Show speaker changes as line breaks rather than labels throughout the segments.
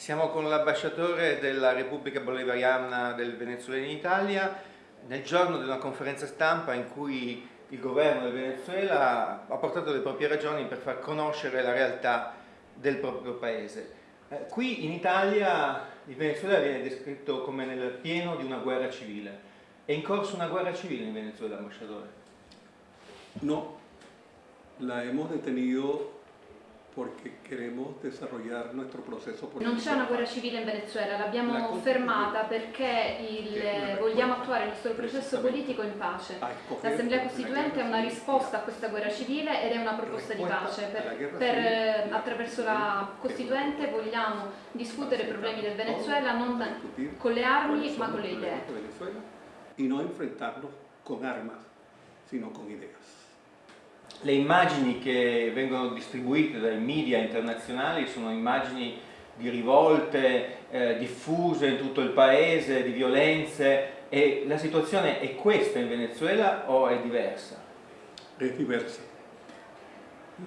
Siamo con l'ambasciatore della Repubblica Bolivariana del Venezuela in Italia nel giorno di una conferenza stampa in cui il governo del Venezuela ha portato le proprie ragioni per far conoscere la realtà del proprio paese. Eh, qui in Italia il Venezuela viene descritto come nel pieno di una guerra civile. È in corso una guerra civile in Venezuela, ambasciatore?
No, la hemos detenido perché queremos desarrollar nuestro processo politico.
Non c'è una guerra civile in Venezuela, l'abbiamo fermata perché il, vogliamo attuare il nostro processo politico in pace. L'Assemblea Costituente è una risposta a questa guerra civile ed è una proposta di pace. Per, per, eh, attraverso la Costituente vogliamo discutere i problemi del Venezuela non con le armi ma con le idee.
E non enfrentarnos con armas, sino con ideas
le immagini che vengono distribuite dai media internazionali sono immagini di rivolte eh, diffuse in tutto il paese, di violenze e la situazione è questa in Venezuela o è diversa?
È diversa.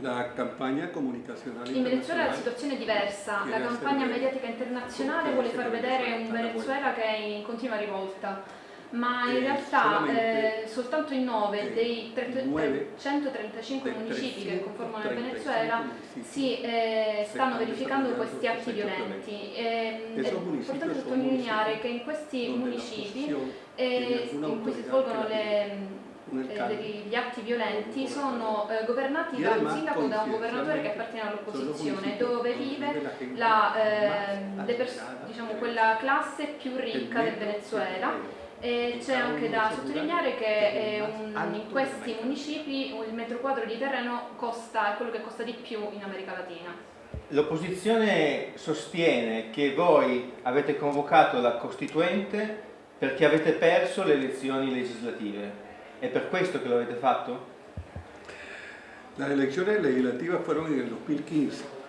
La campagna comunicazionale
In Venezuela la situazione è diversa, la campagna mediatica internazionale vuole far vedere un Venezuela che è in continua rivolta ma in realtà eh, soltanto in 9 dei 135 municipi che conformano il Venezuela si eh, stanno verificando questi atti violenti. E, è importante sottolineare che in questi municipi eh, in cui si svolgono le, eh, gli atti violenti sono eh, governati da un sindaco da un governatore che appartiene all'opposizione dove vive la, eh, diciamo, quella classe più ricca del Venezuela c'è anche da sottolineare che un, in questi municipi il metro quadro di terreno costa, è quello che costa di più in America Latina.
L'opposizione sostiene che voi avete convocato la Costituente perché avete perso le elezioni legislative. È per questo che lo avete fatto?
Le elezioni legislative fueron nel 2015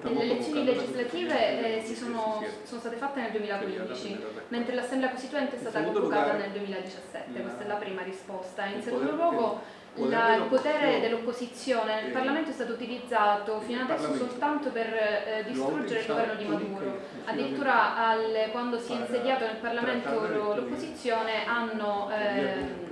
le elezioni legislative eh, sono, sono, state fatte nel 2015, mentre l'Assemblea Costituente è stata convocata nel 2017, questa è la prima risposta. In secondo luogo la, il potere dell'opposizione. Nel Parlamento è stato utilizzato fino adesso soltanto per eh, distruggere il governo di Maduro. Addirittura al, quando si è insediato nel Parlamento l'opposizione hanno... Eh,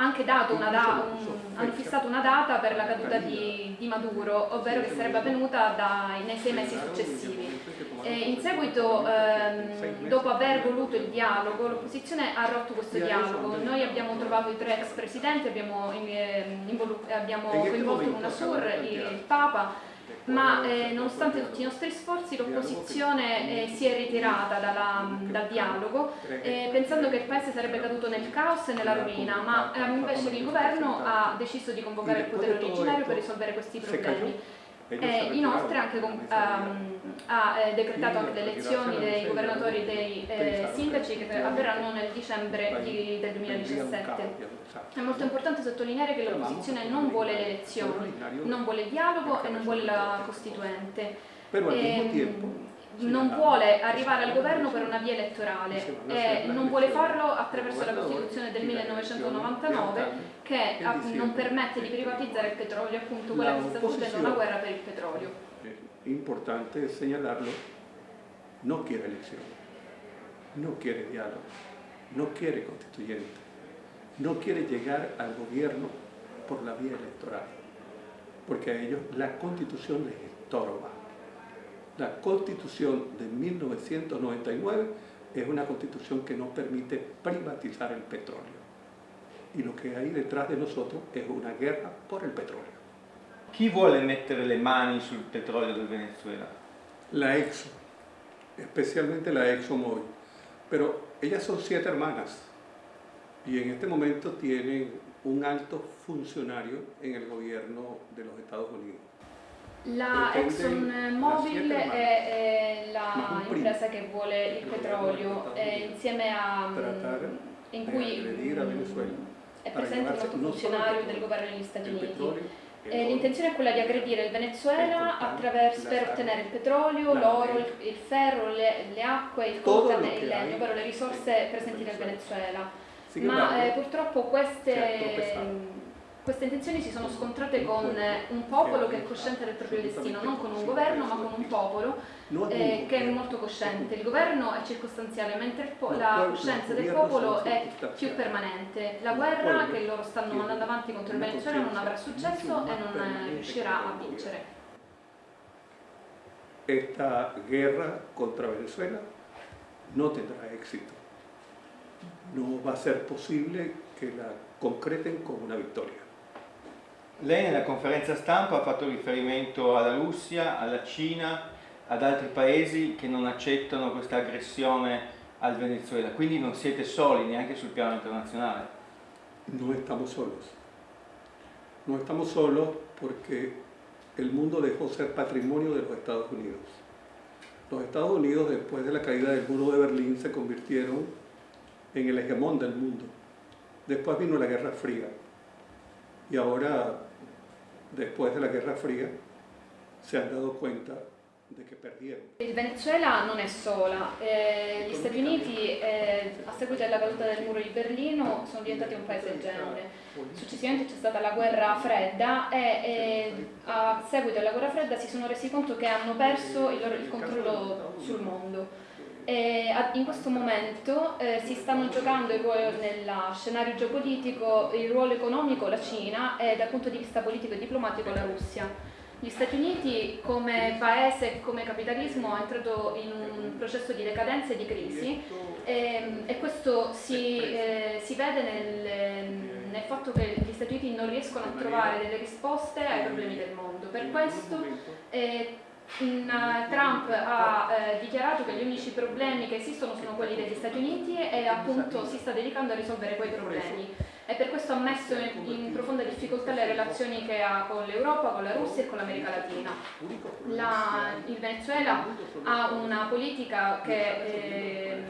anche dato una da, un, hanno fissato una data per la caduta di, di Maduro, ovvero che sarebbe avvenuta dai, nei sei mesi successivi. E in seguito, ehm, dopo aver voluto il dialogo, l'opposizione ha rotto questo dialogo. Noi abbiamo trovato i tre ex presidenti, abbiamo, eh, abbiamo coinvolto UNASUR, il Papa, ma eh, nonostante tutti i nostri sforzi l'opposizione eh, si è ritirata dalla, dal dialogo eh, pensando che il paese sarebbe caduto nel caos e nella rovina, ma eh, invece il governo ha deciso di convocare il potere originario per risolvere questi problemi. E inoltre anche con, um, ha eh, decretato anche le elezioni dei governatori e dei eh, sindaci che avverranno nel dicembre di, del 2017. È molto importante sottolineare che l'opposizione non vuole le elezioni, non vuole il dialogo e non vuole la Costituente. E, non vuole arrivare al governo per una via elettorale. E non vuole farlo attraverso la Costituzione del 1999 che non permette di privatizzare il petrolio, appunto quella che sta facendo una guerra per il petrolio.
È importante segnalarlo, non quiere elezioni, non quiere dialogo, non quiere constituyente, non quiere llegar al gobierno por la vía electoral, porque a ellos la constitución les estorba la constitución de 1999 es una constitución que no permite privatizar el petróleo. Y lo que hay detrás de nosotros es una guerra por el petróleo.
Chi vuole mettere le mani sul petrolio del Venezuela?
La EXO, especialmente la ExxonMobil. Pero ellas son siete hermanas y en este momento tienen un alto funcionario en el gobierno de los Estados Unidos.
La ExxonMobil è, è l'impresa che vuole il petrolio insieme a mm, in cui è presente un alto funzionario del governo degli Stati Uniti. L'intenzione è quella di aggredire il Venezuela attraverso, per ottenere il petrolio, l'oro, il, il, ferro, le, le, acque, il coltan e il legno, ovvero le risorse presenti nel Venezuela. Ma eh, purtroppo queste queste intenzioni si sono scontrate con un popolo che è cosciente del proprio destino, non con un governo ma con un popolo eh, che è molto cosciente. Il governo è circostanziale, mentre la coscienza del popolo è più permanente. La guerra che loro stanno mandando avanti contro il Venezuela non avrà successo e non riuscirà a vincere.
Esta guerra contra Venezuela no tendrá éxito. No va a ser posible que la concreten con una vittoria.
Lei nella conferenza stampa ha fatto riferimento alla Russia, alla Cina, ad altri paesi che non accettano questa aggressione al Venezuela, quindi non siete soli neanche sul piano internazionale.
No estamos solos. No estamos solos porque el mundo dejó ser patrimonio de los Estados Unidos. Los Estados Unidos, después de la caída del muro de Berlín, se convirtieron en el hegemón del mundo. Después vino la Guerra Fría. Y ahora después de la Guerra Fría, se han dado cuenta de che perdieron.
Il Venezuela non è sola, eh, gli Stati Uniti eh, a seguito della caduta del muro di Berlino sono diventati un paese genere. Successivamente c'è stata la guerra fredda e eh, a seguito della guerra fredda si sono resi conto che hanno perso il, loro, il controllo sul mondo. E in questo momento eh, si stanno giocando nel scenario geopolitico il ruolo economico la Cina e dal punto di vista politico e diplomatico la Russia. Gli Stati Uniti come paese e come capitalismo è entrato in un processo di decadenza e di crisi e, e questo si, eh, si vede nel, nel, fatto che gli Stati Uniti non riescono a trovare delle risposte ai problemi del mondo. Per questo eh, Trump ha uh, dichiarato che gli unici problemi che esistono sono quelli degli Stati Uniti e appunto si sta dedicando a risolvere quei problemi e per questo ha messo in, in profonda difficoltà le relazioni che ha con l'Europa, con la Russia e con l'America Latina. La, il Venezuela ha una politica che, eh,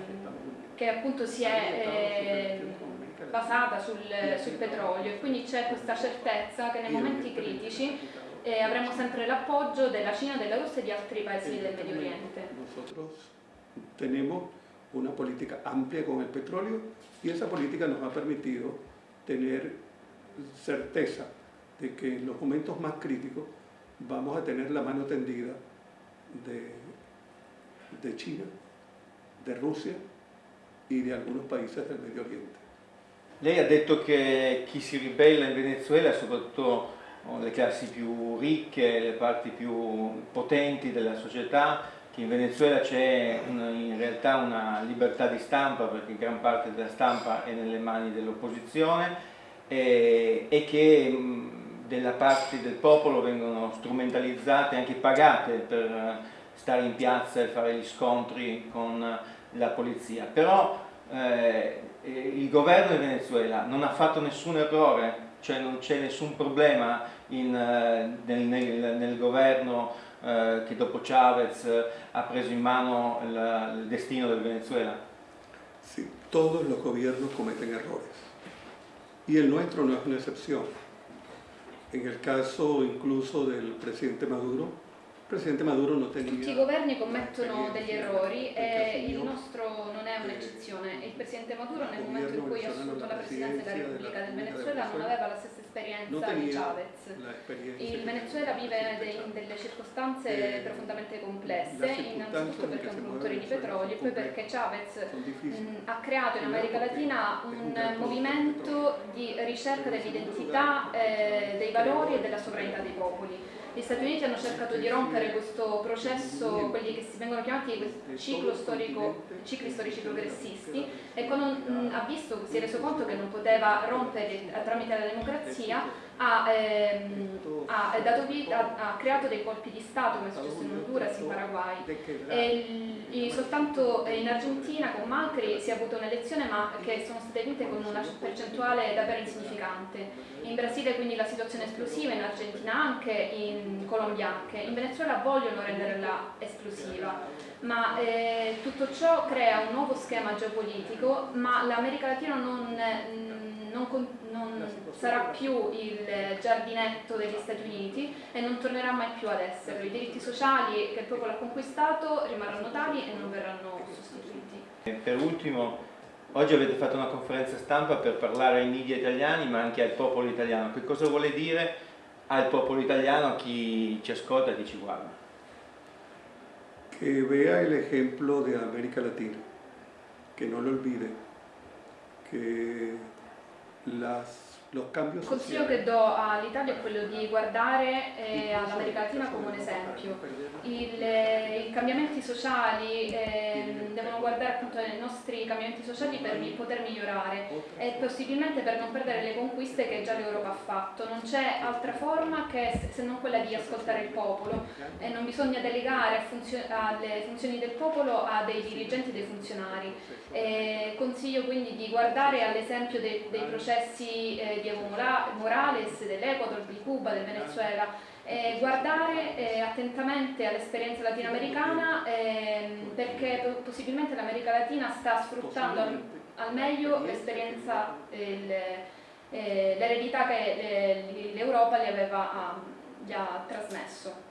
che appunto si è eh, basata sul, sul petrolio e quindi c'è questa certezza che nei momenti critici eh, avremo sempre l'appoggio della Cina, della Russia e di altri paesi del Medio Oriente.
Nosotros tenemos una política amplia con el petróleo y esa política nos ha permitido tener certeza de que en los momentos más críticos vamos a tener la mano tendida de, de China, de Rusia y de algunos países del Medio Oriente.
Lei ha detto che chi si ribella in Venezuela, soprattutto le classi più ricche, le parti più potenti della società, che in Venezuela c'è in realtà una libertà di stampa perché gran parte della stampa è nelle mani dell'opposizione e, e, che della parte del popolo vengono strumentalizzate, anche pagate per stare in piazza e fare gli scontri con la polizia. Però eh, il governo di Venezuela non ha fatto nessun errore cioè non c'è nessun problema in, eh, nel, nel, nel, governo eh, che dopo Chavez eh, ha preso in mano il, il destino del Venezuela?
Sí, todos los gobiernos cometen errores y el nuestro no es una excepción. En el caso incluso del presidente Maduro, Presidente Maduro non
tenía... Tutti i governi commettono degli errori e il nostro non è un'eccezione. Il Presidente Maduro nel momento in cui ha assunto la Presidenza della Repubblica del Venezuela non aveva la stessa esperienza di Chavez. Il Venezuela vive in delle circostanze profondamente complesse, innanzitutto perché è un produttore di petrolio e poi perché Chavez mh, ha creato in America Latina un movimento di ricerca dell'identità, eh, dei valori e della sovranità dei popoli gli Stati Uniti hanno cercato di rompere questo processo, quelli che si vengono chiamati storico, cicli storici progressisti e quando mh, ha visto, si è reso conto che non poteva rompere tramite la democrazia, ha, ehm, ha, vita, ha, creato dei colpi di Stato come è successo in Honduras, in Paraguay. e, soltanto in Argentina con Macri si è avuto un'elezione ma che sono state vinte con una percentuale davvero insignificante. In Brasile quindi la situazione è esplosiva, in Argentina anche, in Colombia anche. In Venezuela vogliono renderla esplosiva. Ma eh, tutto ciò crea un nuovo schema geopolitico ma l'America Latina non non, non sarà più il giardinetto degli Stati Uniti e non tornerà mai più ad esserlo. I diritti sociali che il popolo ha conquistato rimarranno tali e non verranno sostituiti.
Per ultimo, Oggi avete fatto una conferenza stampa per parlare ai media italiani ma anche al popolo italiano. Che cosa vuole dire al popolo italiano, a chi ci ascolta, a chi ci guarda?
Que vea el ejemplo de América Latina, que no lo olvide, que las
Il consiglio che do all'Italia è quello di guardare eh, all'America Latina come un esempio. Il, eh, I cambiamenti sociali eh, devono guardare appunto ai nostri cambiamenti sociali per poter migliorare. E possibilmente per non perdere le conquiste che già l'Europa ha fatto. Non c'è altra forma che se non quella di ascoltare il popolo. E non bisogna delegare funzio alle funzioni del popolo a dei dirigenti e dei funzionari. E consiglio quindi di guardare all'esempio dei, dei processi eh, di Evo Morales, dell'Ecuador, di Cuba, del Venezuela, eh, guardare eh, attentamente all'esperienza latinoamericana eh, perché possibilmente l'America Latina sta sfruttando al, al meglio l'esperienza, eh, l'eredità che l'Europa gli, aveva, gli ha trasmesso.